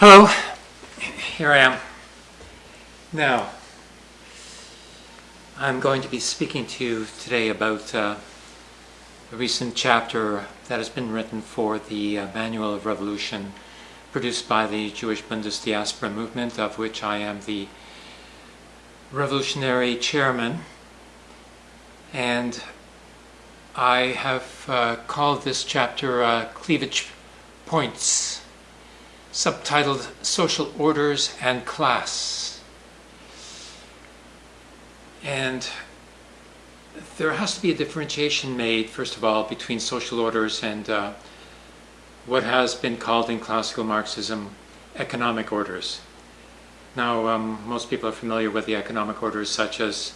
Hello, here I am. Now, I'm going to be speaking to you today about uh, a recent chapter that has been written for the uh, Manual of Revolution produced by the Jewish Bundesdiaspora movement, of which I am the revolutionary chairman. And I have uh, called this chapter uh, Cleavage Points subtitled Social Orders and Class. And there has to be a differentiation made, first of all, between social orders and uh, what has been called in classical Marxism economic orders. Now, um, most people are familiar with the economic orders such as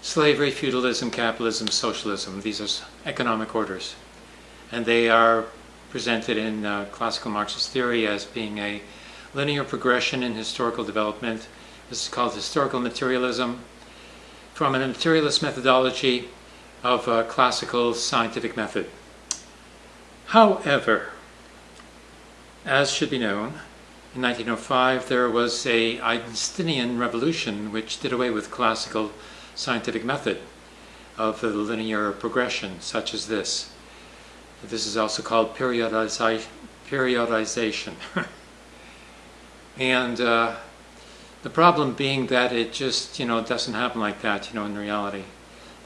slavery, feudalism, capitalism, socialism. These are economic orders. And they are presented in uh, classical Marxist theory as being a linear progression in historical development. This is called historical materialism from a materialist methodology of classical scientific method. However, as should be known, in 1905 there was a Einsteinian revolution which did away with classical scientific method of the linear progression such as this. This is also called periodization. and uh, the problem being that it just, you know, doesn't happen like that, you know, in reality.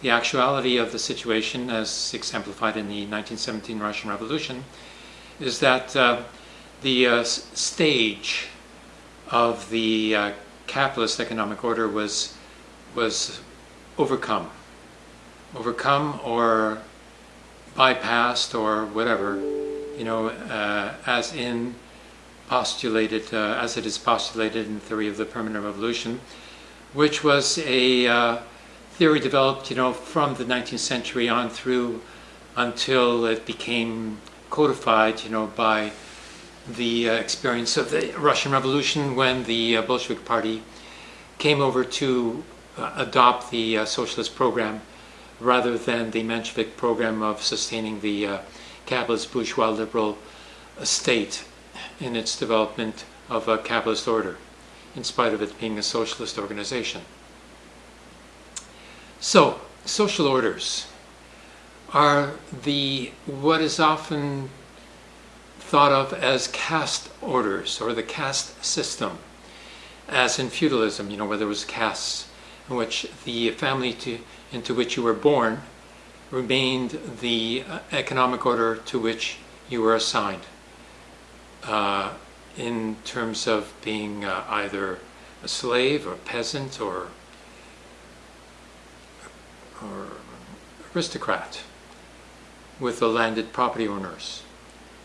The actuality of the situation, as exemplified in the 1917 Russian Revolution, is that uh, the uh, stage of the uh, capitalist economic order was was overcome, overcome or bypassed or whatever, you know, uh, as in postulated, uh, as it is postulated in the theory of the permanent revolution, which was a uh, theory developed, you know, from the 19th century on through until it became codified, you know, by the uh, experience of the Russian Revolution when the uh, Bolshevik Party came over to uh, adopt the socialist program rather than the Menshevik program of sustaining the uh, capitalist bourgeois liberal state in its development of a capitalist order, in spite of it being a socialist organization. So, social orders are the what is often thought of as caste orders or the caste system, as in feudalism, you know, where there was castes in which the family to, into which you were born remained the uh, economic order to which you were assigned uh, in terms of being uh, either a slave or peasant or or aristocrat with the landed property owners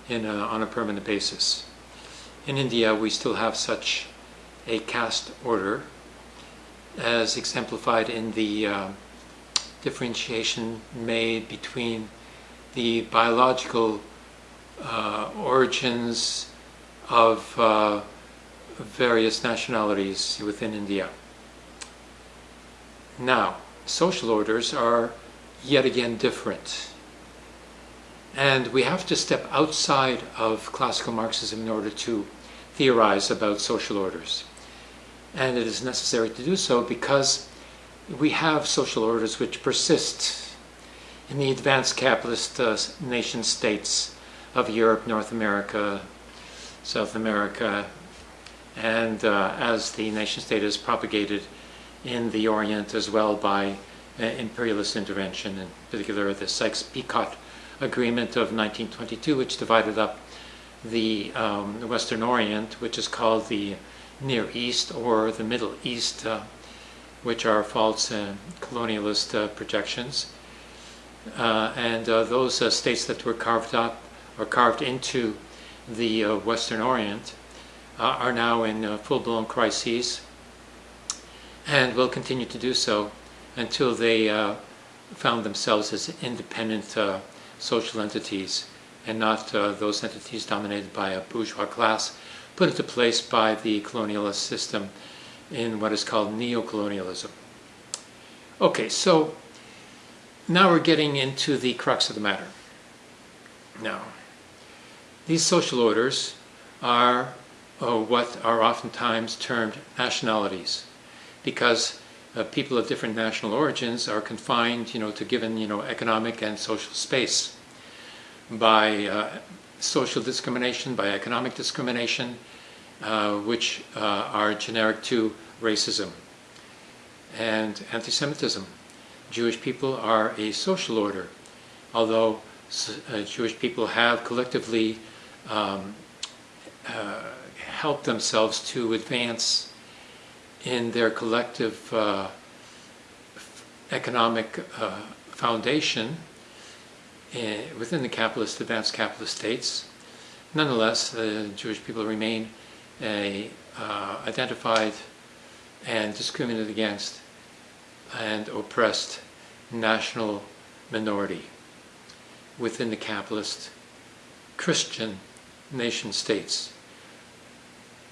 in a, on a permanent basis. In India, we still have such a caste order as exemplified in the uh, differentiation made between the biological uh, origins of uh, various nationalities within India. Now, social orders are yet again different. And we have to step outside of classical Marxism in order to theorize about social orders and it is necessary to do so because we have social orders which persist in the advanced capitalist uh, nation states of Europe, North America, South America, and uh, as the nation state is propagated in the Orient as well by uh, imperialist intervention, in particular the Sykes-Picot Agreement of 1922, which divided up the, um, the Western Orient, which is called the Near East or the Middle East, uh, which are false uh, colonialist uh, projections. Uh, and uh, those uh, states that were carved up or carved into the Western Orient are now in full-blown crises and will continue to do so until they found themselves as independent social entities and not those entities dominated by a bourgeois class put into place by the colonialist system in what is called neo-colonialism. Okay, so now we're getting into the crux of the matter. Now, these social orders are uh, what are oftentimes termed nationalities, because uh, people of different national origins are confined, you know, to given, you know, economic and social space by uh, social discrimination, by economic discrimination, which uh, are generic to racism and anti-Semitism. Jewish people are a social order, although uh, Jewish people have collectively um, uh, helped themselves to advance in their collective uh, economic uh, foundation uh, within the capitalist, advanced capitalist states. Nonetheless, the Jewish people remain a uh, identified and discriminated against and oppressed national minority within the capitalist Christian nation states.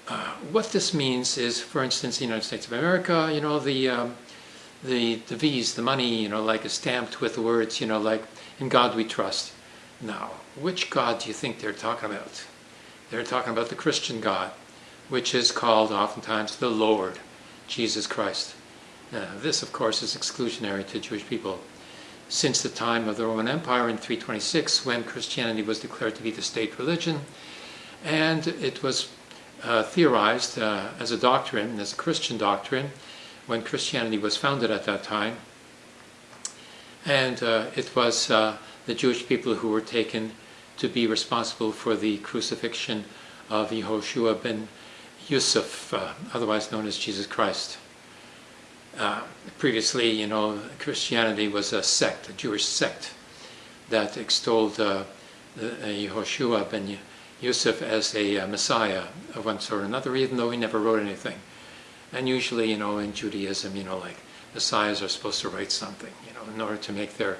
Uh, what this means is, for instance, the United States of America, you know, the, um, the, the V's, the money, you know, like is stamped with the words, you know, like, in God we trust. Now, which God do you think they're talking about? They're talking about the Christian God, which is called oftentimes the Lord, Jesus Christ. Uh, this, of course, is exclusionary to Jewish people. Since the time of the Roman Empire in 326, when Christianity was declared to be the state religion, and it was uh, theorized uh, as a doctrine, as a Christian doctrine, when Christianity was founded at that time. And uh, it was uh, the Jewish people who were taken to be responsible for the crucifixion of Yehoshua ben Yusuf, uh, otherwise known as Jesus Christ. Uh, previously, you know, Christianity was a sect, a Jewish sect, that extolled uh, Yehoshua ben Yusuf as a uh, Messiah of one sort or another, even though he never wrote anything. And usually, you know, in Judaism, you know, like Messiahs are supposed to write something, you know, in order to make their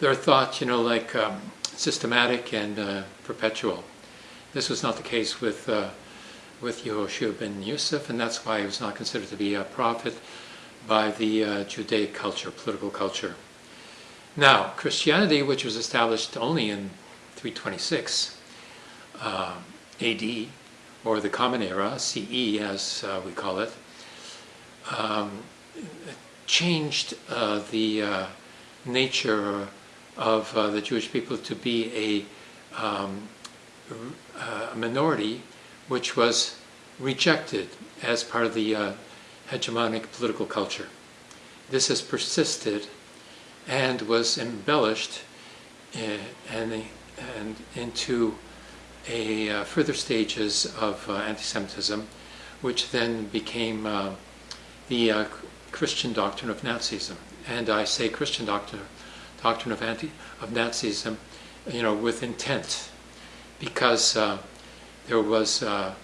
their thought, you know, like um, systematic and uh, perpetual. This was not the case with uh, with Yehoshua ben Yusuf, and that's why he was not considered to be a prophet by the uh, Judaic culture, political culture. Now, Christianity, which was established only in 326 uh, AD, or the Common Era, CE as uh, we call it, um, changed uh, the uh, nature of uh, the Jewish people to be a, um, a minority which was rejected as part of the hegemonic political culture. This has persisted and was embellished uh, and, and into a uh, further stages of uh, anti-Semitism, which then became uh, the uh, Christian doctrine of Nazism. And I say Christian doctrine, doctrine of anti of Nazism, you know, with intent, because uh, there was uh,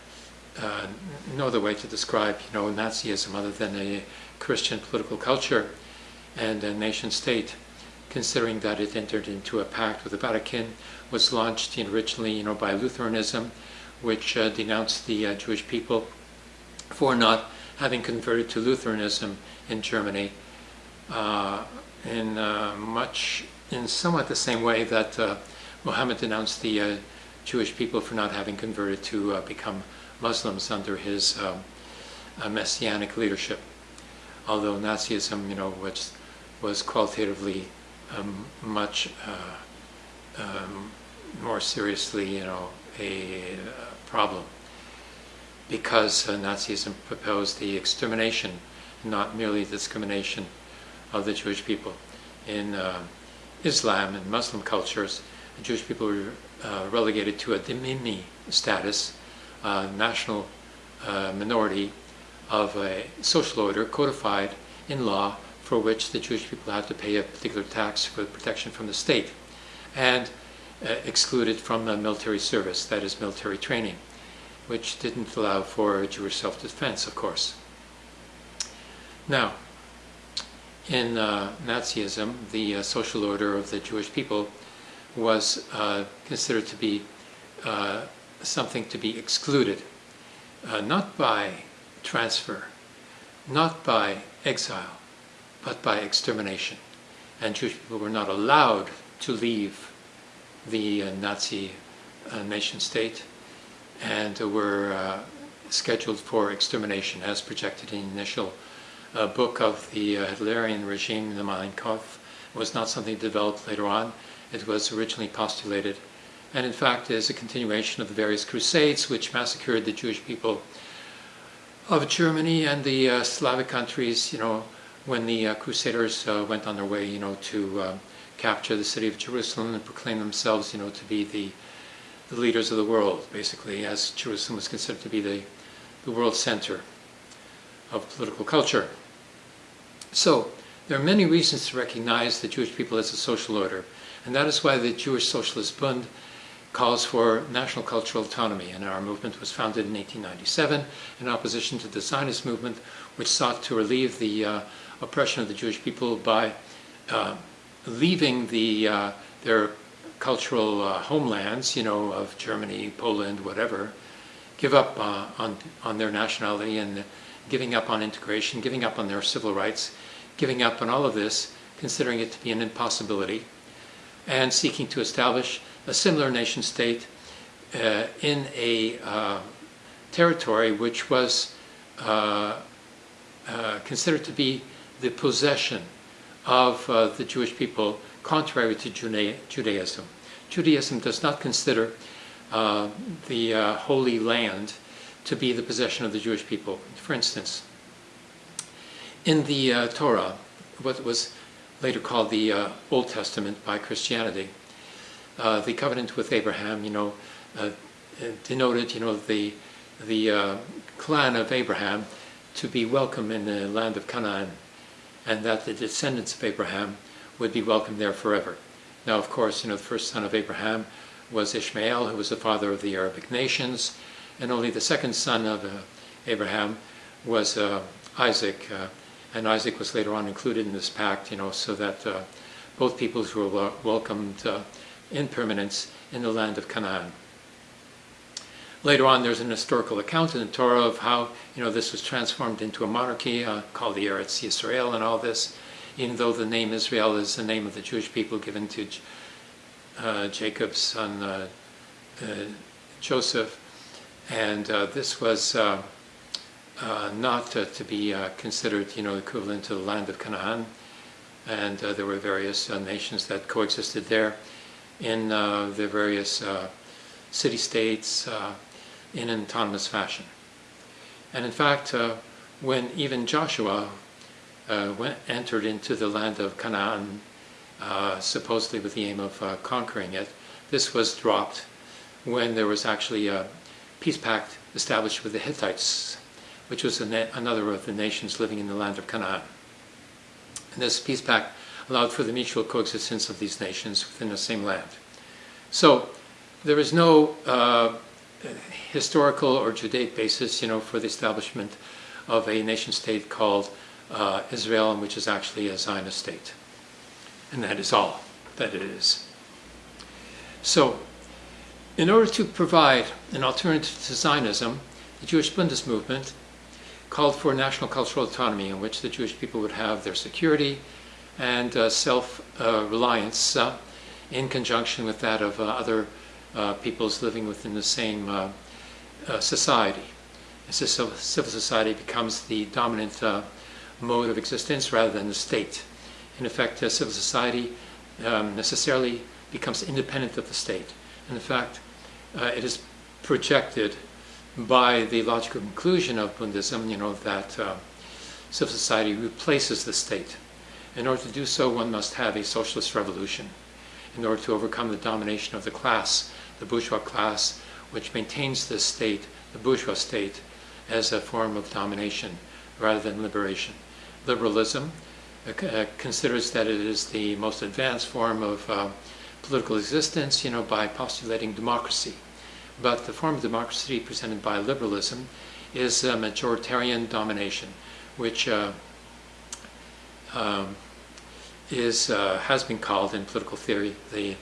no other way to describe, you know, Nazism other than a Christian political culture and a nation state, considering that it entered into a pact with the Vatican, was launched originally, you know, by Lutheranism, which uh, denounced the uh, Jewish people for not having converted to Lutheranism in Germany, uh, in uh, much, in somewhat the same way that uh, Muhammad denounced the Jewish people for not having converted to become Muslims under his um, uh, messianic leadership. Although Nazism, you know, which was qualitatively um, much uh, um, more seriously, you know, a, a problem because uh, Nazism proposed the extermination, not merely discrimination of the Jewish people. In uh, Islam and Muslim cultures, Jewish people were uh, relegated to a dhimmi status, uh, national uh, minority of a social order codified in law for which the Jewish people had to pay a particular tax for protection from the state and uh, excluded from the military service, that is military training, which didn't allow for Jewish self-defense, of course. Now, in uh, Nazism, the uh, social order of the Jewish people was uh, considered to be uh, something to be excluded, uh, not by transfer, not by exile, but by extermination. And Jewish people were not allowed to leave the uh, Nazi uh, nation state and were uh, scheduled for extermination as projected in the initial book of the Hitlerian regime, the Mein Kampf. It was not something developed later on. It was originally postulated and in fact is a continuation of the various crusades which massacred the Jewish people of Germany and the uh, Slavic countries, you know, when the uh, Crusaders uh, went on their way, you know, to um, capture the city of Jerusalem and proclaim themselves, you know, to be the, the leaders of the world, basically, as Jerusalem was considered to be the, the world center of political culture. So, there are many reasons to recognize the Jewish people as a social order, and that is why the Jewish Socialist Bund calls for national cultural autonomy, and our movement was founded in 1897 in opposition to the Zionist movement, which sought to relieve the uh, oppression of the Jewish people by uh, leaving the, uh, their cultural uh, homelands, you know, of Germany, Poland, whatever, give up uh, on, on their nationality and giving up on integration, giving up on their civil rights, giving up on all of this, considering it to be an impossibility, and seeking to establish a similar nation state uh, in a uh, territory which was uh, uh considered to be the possession of uh, the Jewish people, contrary to Judaism. Judaism does not consider uh, the Holy Land to be the possession of the Jewish people. For instance, in the Torah, what was later called the Old Testament by Christianity, uh, the covenant with Abraham, you know, uh, denoted, you know, the the uh, clan of Abraham to be welcome in the land of Canaan, and that the descendants of Abraham would be welcome there forever. Now, of course, you know, the first son of Abraham was Ishmael, who was the father of the Arabic nations, and only the second son of uh, Abraham was uh, Isaac, uh, and Isaac was later on included in this pact, you know, so that both peoples were welcomed in permanence in the land of Canaan. Later on, there's an historical account in the Torah of how you know this was transformed into a monarchy uh, called the Eretz Yisrael and all this, even though the name Israel is the name of the Jewish people given to uh, Jacob's son uh, uh Joseph, and uh, this was uh, not to be considered you know equivalent to the land of Canaan, and there were various nations that coexisted there in uh, the various uh, city-states uh, in an autonomous fashion. And in fact, uh, when even Joshua uh, went, entered into the land of Canaan, uh, supposedly with the aim of conquering it, this was dropped when there was actually a peace pact established with the Hittites, which was another of the nations living in the land of Canaan. And this peace pact allowed for the mutual coexistence of these nations within the same land. So there is no uh, historical or Judaic basis, you know, for the establishment of a nation state called uh, Israel, which is actually a Zionist state. And that is all that it is. So, in order to provide an alternative to Zionism, the Jewish Bundist movement called for national cultural autonomy in which the Jewish people would have their security, and uh, self-reliance uh, in conjunction with that of uh, other uh, peoples living within the same uh, society. As civil society becomes the dominant mode of existence rather than the state. In effect, civil society um, necessarily becomes independent of the state. And in fact, it is projected by the logical conclusion of Bundism, you know, that uh, civil society replaces the state. In order to do so, one must have a socialist revolution in order to overcome the domination of the class, the bourgeois class, which maintains the state, the bourgeois state, as a form of domination rather than liberation. Liberalism uh, uh considers that it is the most advanced form of uh, political existence, you know, by postulating democracy. But the form of democracy presented by liberalism is a majoritarian domination, which uh, um, is uh, has been called in political theory the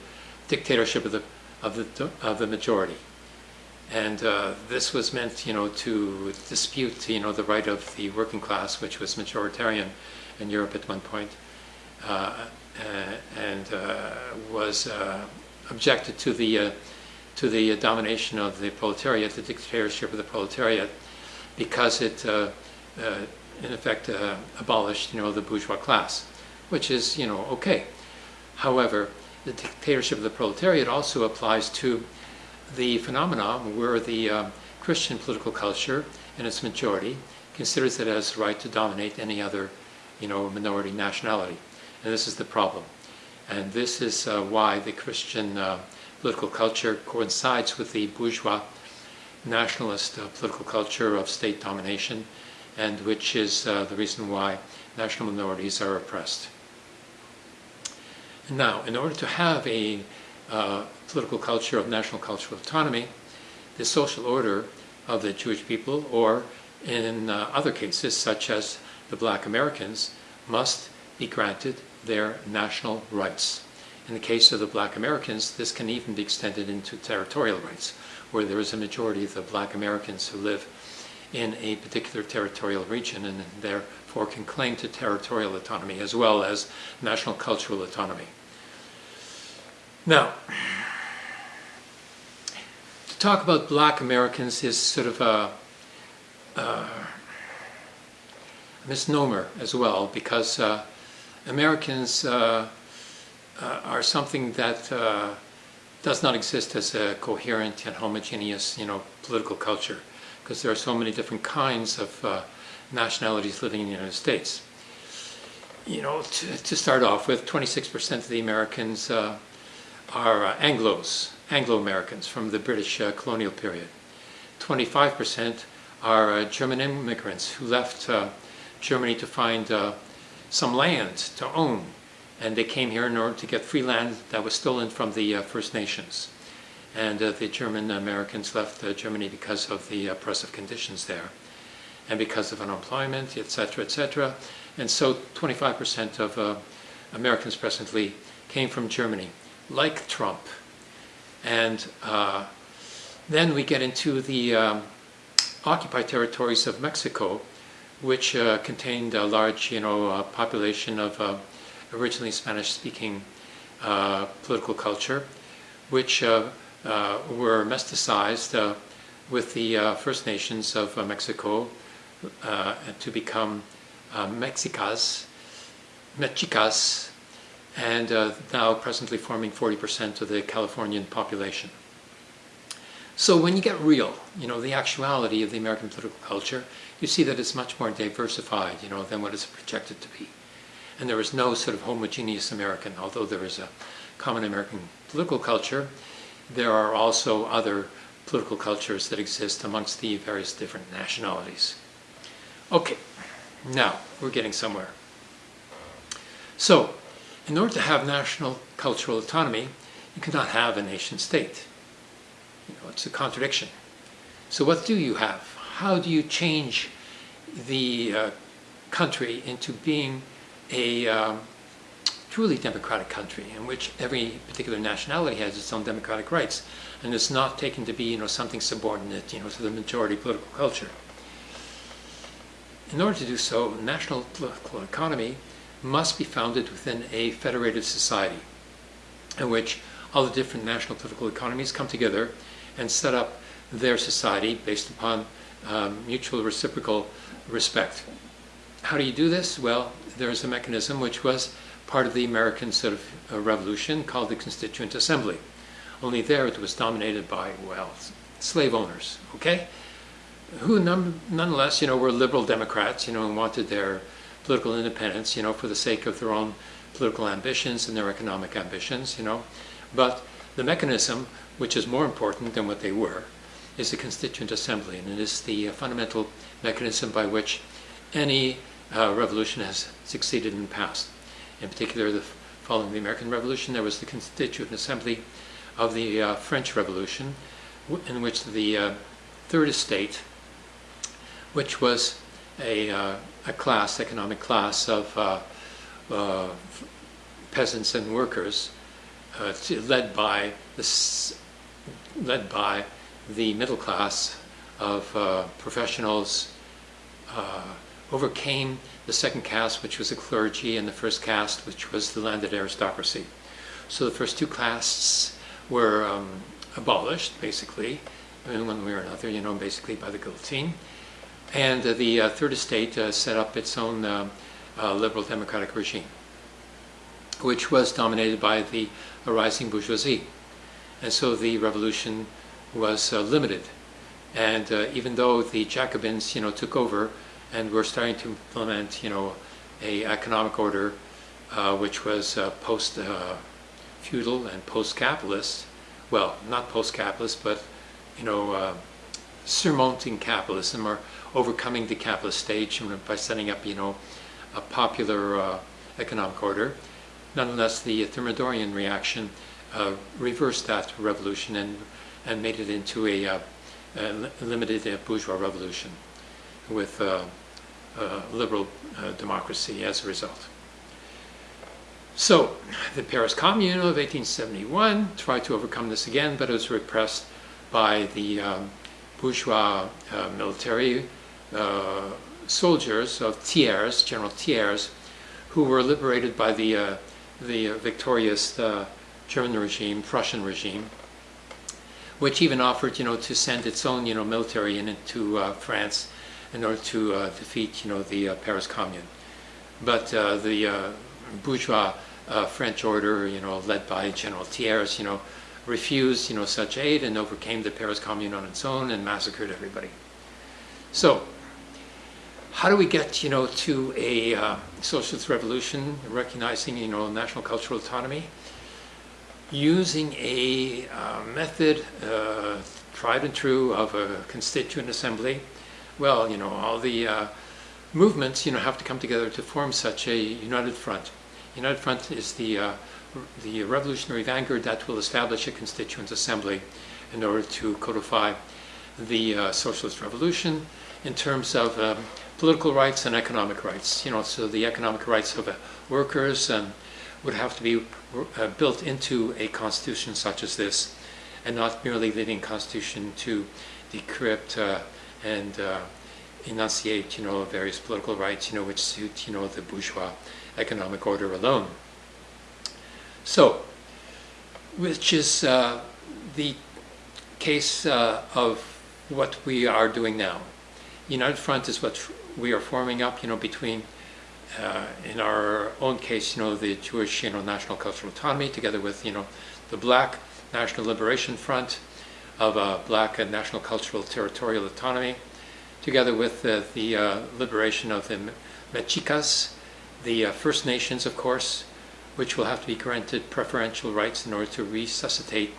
dictatorship of the of the of the majority, and uh, this was meant, you know, to dispute, you know, the right of the working class, which was majoritarian in Europe at one point, uh, uh and uh, was objected to the to the domination of the proletariat, the dictatorship of the proletariat, because it, uh, uh, in effect, uh, abolished, you know, the bourgeois class, which is, you know, okay. However, the dictatorship of the proletariat also applies to the phenomenon where the um, Christian political culture, in its majority, considers it as right to dominate any other, you know, minority nationality. And this is the problem. And this is uh, why the Christian uh, political culture coincides with the bourgeois nationalist uh, political culture of state domination, and which is uh, the reason why national minorities are oppressed. Now, in order to have a uh, political culture of national cultural autonomy, the social order of the Jewish people, or in uh, other cases, such as the black Americans, must be granted their national rights. In the case of the black Americans, this can even be extended into territorial rights, where there is a majority of the black Americans who live in a particular territorial region and therefore can claim to territorial autonomy as well as national cultural autonomy. Now, to talk about black Americans is sort of a, a misnomer as well because uh, Americans uh, uh, are something that uh, does not exist as a coherent and homogeneous, you know, political culture, because there are so many different kinds of uh, nationalities living in the United States. You know, to, to start off with, 26% of the Americans uh, are uh, Anglos, Anglo-Americans from the British uh, colonial period. 25% are German immigrants who left Germany to find some land to own and they came here in order to get free land that was stolen from the uh, First Nations. And uh, the German Americans left uh, Germany because of the oppressive conditions there, and because of unemployment, etc., etc. And so 25% of uh, Americans presently came from Germany, like Trump. And uh, then we get into the um, occupied territories of Mexico, which uh, contained a large, you know, population of originally Spanish-speaking uh, political culture, which uh, uh, were mesticized uh, with the First Nations of Mexico to become Mexicas, Mexicas, and now presently forming 40% of the Californian population. So when you get real, you know, the actuality of the American political culture, you see that it's much more diversified, you know, than what it's projected to be and there is no sort of homogeneous American, although there is a common American political culture, there are also other political cultures that exist amongst the various different nationalities. Okay, now we're getting somewhere. So, in order to have national cultural autonomy, you cannot have a nation state. You know, it's a contradiction. So what do you have? How do you change the uh, country into being a um, truly democratic country in which every particular nationality has its own democratic rights and is not taken to be you know something subordinate you know to the majority political culture. In order to do so, national political economy must be founded within a federated society in which all the different national political economies come together and set up their society based upon um, mutual reciprocal respect. How do you do this? Well, there's a mechanism which was part of the American sort of uh, revolution called the Constituent Assembly. Only there it was dominated by, well, slave owners, okay? Who none, nonetheless, you know, were liberal Democrats, you know, and wanted their political independence, you know, for the sake of their own political ambitions and their economic ambitions, you know. But the mechanism, which is more important than what they were, is the Constituent Assembly, and it is the uh, fundamental mechanism by which any uh, revolution has succeeded in the past. In particular, the, following the American Revolution, there was the Constituent Assembly of the uh, French Revolution, in which the uh, Third Estate, which was a, uh, a class, economic class of uh, uh, peasants and workers, led by the led by the middle class of professionals overcame the second caste, which was the clergy, and the first caste, which was the landed aristocracy. So the first two castes were um, abolished, basically, in one way or another, you know, basically by the guillotine. And uh, the uh, Third Estate uh, set up its own uh, uh, liberal democratic regime, which was dominated by the rising bourgeoisie. And so the revolution was uh, limited. And even though the Jacobins, you know, took over and we're starting to implement, you know, a economic order uh, which was uh, post-feudal and post-capitalist, well, not post-capitalist, but, you know, uh, surmounting capitalism or overcoming the capitalist stage by setting up, you know, a popular uh, economic order. Nonetheless, the Thermidorian reaction uh, reversed that revolution and, and made it into a, uh, a limited uh, bourgeois revolution with uh, liberal uh, democracy as a result. So, the Paris Commune of 1871 tried to overcome this again, but it was repressed by the um, bourgeois uh, military uh, soldiers of Thiers, General Thiers, who were liberated by the, uh, the victorious uh, German regime, Prussian regime, which even offered, you know, to send its own, you know, military into uh, France in order to uh, defeat, you know, the uh, Paris Commune. But uh, the uh, bourgeois French order, you know, led by General Thiers, you know, refused, you know, such aid and overcame the Paris Commune on its own and massacred everybody. So, how do we get, you know, to a uh, socialist revolution, recognizing, you know, national cultural autonomy? Using a uh, method uh, tried and true of a constituent assembly well, you know, all the uh, movements, you know, have to come together to form such a united front. United Front is the, uh, the revolutionary vanguard that will establish a constituent assembly in order to codify the uh, socialist revolution in terms of um, political rights and economic rights. You know, so the economic rights of uh, workers um, would have to be uh, built into a constitution such as this, and not merely leaving constitution to decrypt uh, and uh, enunciate, you know, various political rights, you know, which suit, you know, the bourgeois economic order alone. So, which is uh, the case uh, of what we are doing now. United Front is what we are forming up, you know, between, uh, in our own case, you know, the Jewish, you know, National Cultural Autonomy, together with, you know, the Black National Liberation Front, of uh, black and national cultural territorial autonomy, together with the uh, liberation of the Mexicas, the uh, First Nations, of course, which will have to be granted preferential rights in order to resuscitate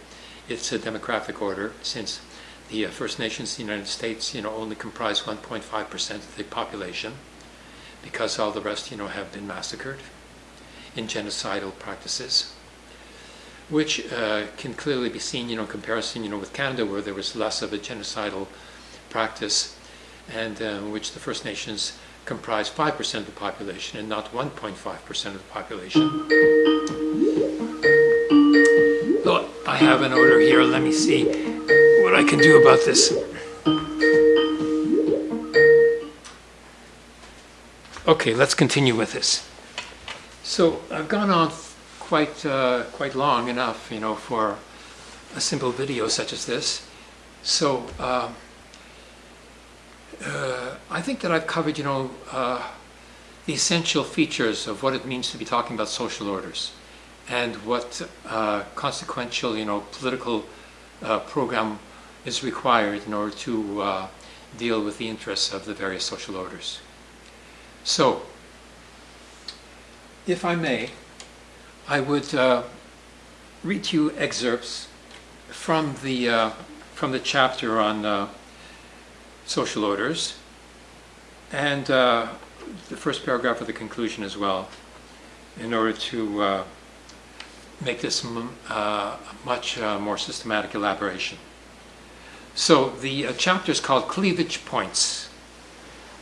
its uh, demographic order, since the uh, First Nations in the United States, you know, only comprise 1.5% of the population, because all the rest, you know, have been massacred in genocidal practices which uh, can clearly be seen, you know, in comparison, you know, with Canada, where there was less of a genocidal practice, and uh, which the First Nations comprise 5% of the population and not 1.5% of the population. So I have an order here. Let me see what I can do about this. Okay, let's continue with this. So I've gone on quite uh, quite long enough, you know, for a simple video such as this. So uh, uh, I think that I've covered, you know, uh, the essential features of what it means to be talking about social orders, and what uh, consequential, you know, political uh, program is required in order to deal with the interests of the various social orders. So, if I may, I would uh, read you excerpts from the, uh, from the chapter on uh, social orders and uh, the first paragraph of the conclusion as well in order to uh, make this uh, much more systematic elaboration. So the chapter is called Cleavage Points,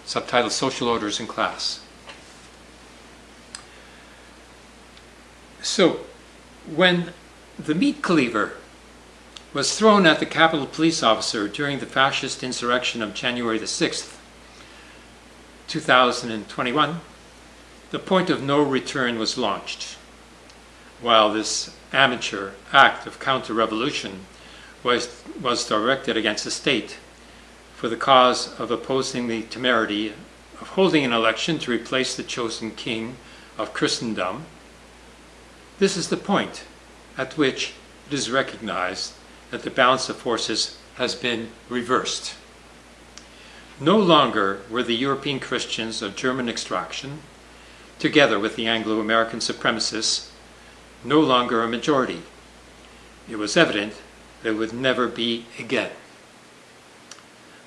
subtitled Social Orders in Class. So, when the meat cleaver was thrown at the Capitol police officer during the fascist insurrection of January the 6th, 2021, the point of no return was launched. While this amateur act of counter-revolution was, was directed against the state, for the cause of opposing the temerity of holding an election to replace the chosen king of Christendom, this is the point at which it is recognized that the balance of forces has been reversed. No longer were the European Christians of German extraction, together with the Anglo American supremacists, no longer a majority. It was evident that it would never be again.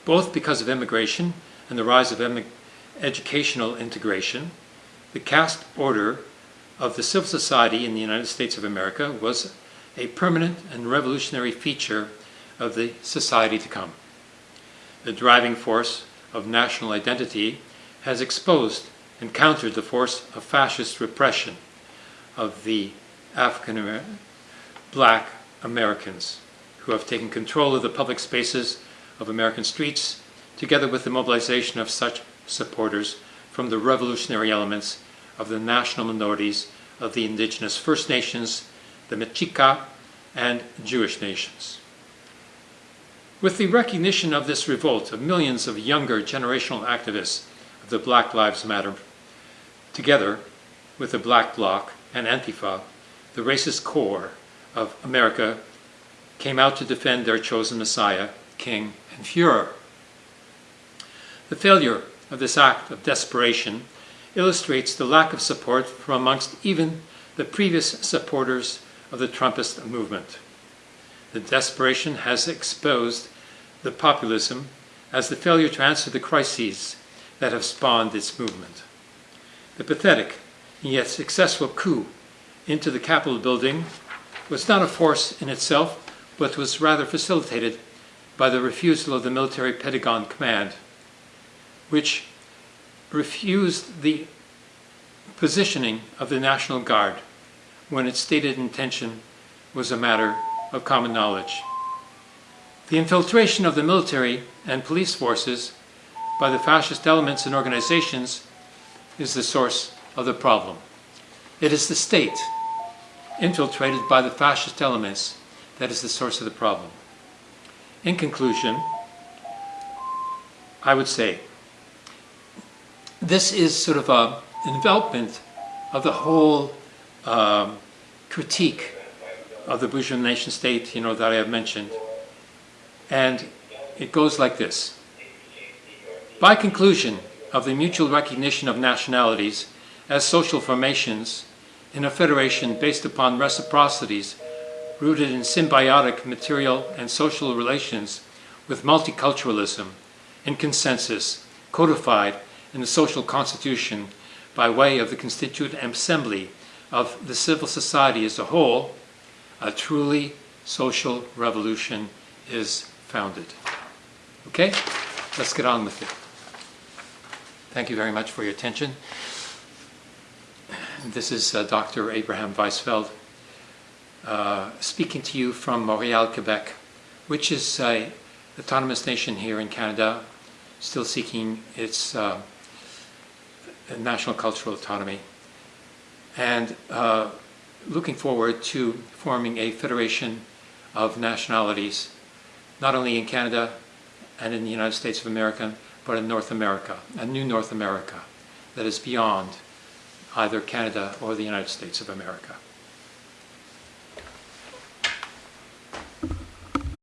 Both because of immigration and the rise of educational integration, the caste order of the civil society in the United States of America was a permanent and revolutionary feature of the society to come. The driving force of national identity has exposed and countered the force of fascist repression of the African American, black Americans who have taken control of the public spaces of American streets, together with the mobilization of such supporters from the revolutionary elements of the national minorities of the indigenous First Nations, the Mexica, and Jewish nations. With the recognition of this revolt of millions of younger generational activists of the Black Lives Matter, together with the Black Bloc and Antifa, the racist core of America came out to defend their chosen Messiah, King, and Fuhrer. The failure of this act of desperation illustrates the lack of support from amongst even the previous supporters of the Trumpist movement. The desperation has exposed the populism as the failure to answer the crises that have spawned its movement. The pathetic and yet successful coup into the Capitol building was not a force in itself, but was rather facilitated by the refusal of the military Pentagon command, which refused the positioning of the National Guard when its stated intention was a matter of common knowledge. The infiltration of the military and police forces by the fascist elements and organizations is the source of the problem. It is the state infiltrated by the fascist elements that is the source of the problem. In conclusion, I would say this is sort of a envelopment of the whole um, critique of the bourgeois nation state, you know, that I have mentioned. And it goes like this. By conclusion of the mutual recognition of nationalities as social formations in a federation based upon reciprocities rooted in symbiotic material and social relations with multiculturalism and consensus codified in the social constitution by way of the constituent assembly of the civil society as a whole, a truly social revolution is founded. Okay? Let's get on with it. Thank you very much for your attention. This is uh, Dr. Abraham Weisfeld uh, speaking to you from Montreal, Quebec, which is an autonomous nation here in Canada, still seeking its uh, national cultural autonomy, and uh, looking forward to forming a federation of nationalities, not only in Canada and in the United States of America, but in North America, a new North America that is beyond either Canada or the United States of America.